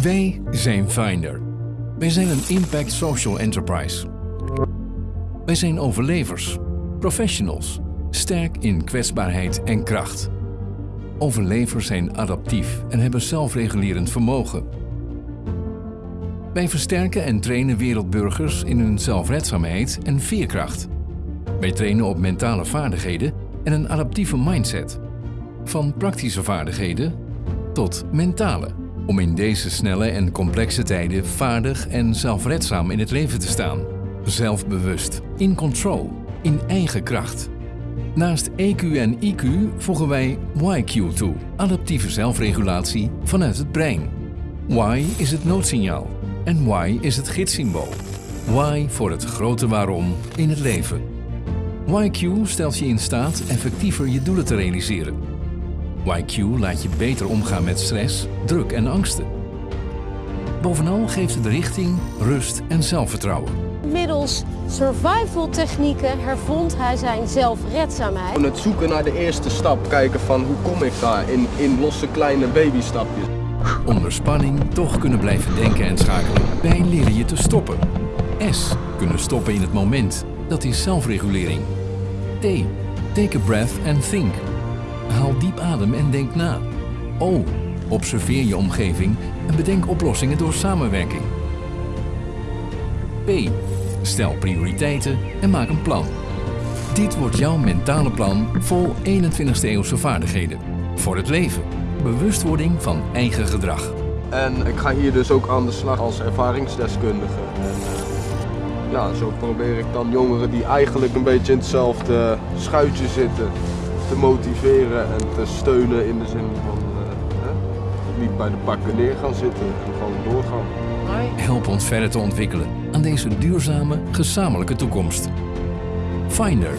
Wij zijn Finder. Wij zijn een impact social enterprise. Wij zijn overlevers, professionals, sterk in kwetsbaarheid en kracht. Overlevers zijn adaptief en hebben zelfregulerend vermogen. Wij versterken en trainen wereldburgers in hun zelfredzaamheid en veerkracht. Wij trainen op mentale vaardigheden en een adaptieve mindset. Van praktische vaardigheden tot mentale. Om in deze snelle en complexe tijden vaardig en zelfredzaam in het leven te staan. Zelfbewust, in control, in eigen kracht. Naast EQ en IQ voegen wij YQ toe, adaptieve zelfregulatie vanuit het brein. Y is het noodsignaal en Y is het gidssymbool. Y voor het grote waarom in het leven. YQ stelt je in staat effectiever je doelen te realiseren. YQ laat je beter omgaan met stress, druk en angsten. Bovenal geeft het richting, rust en zelfvertrouwen. Middels survival technieken hervond hij zijn zelfredzaamheid. Het zoeken naar de eerste stap, kijken van hoe kom ik daar in, in losse kleine babystapjes. Onder spanning toch kunnen blijven denken en schakelen. Wij leren je te stoppen. S. Kunnen stoppen in het moment. Dat is zelfregulering. T. Take a breath and think. Diep adem en denk na. O. Observeer je omgeving en bedenk oplossingen door samenwerking. P. Stel prioriteiten en maak een plan. Dit wordt jouw mentale plan vol 21ste eeuwse vaardigheden. Voor het leven. Bewustwording van eigen gedrag. En ik ga hier dus ook aan de slag als ervaringsdeskundige. En, eh, ja, zo probeer ik dan jongeren die eigenlijk een beetje in hetzelfde schuitje zitten te motiveren en te steunen in de zin van eh, hè, niet bij de pakken neer gaan zitten en gewoon doorgaan. Help ons verder te ontwikkelen aan deze duurzame, gezamenlijke toekomst. Finder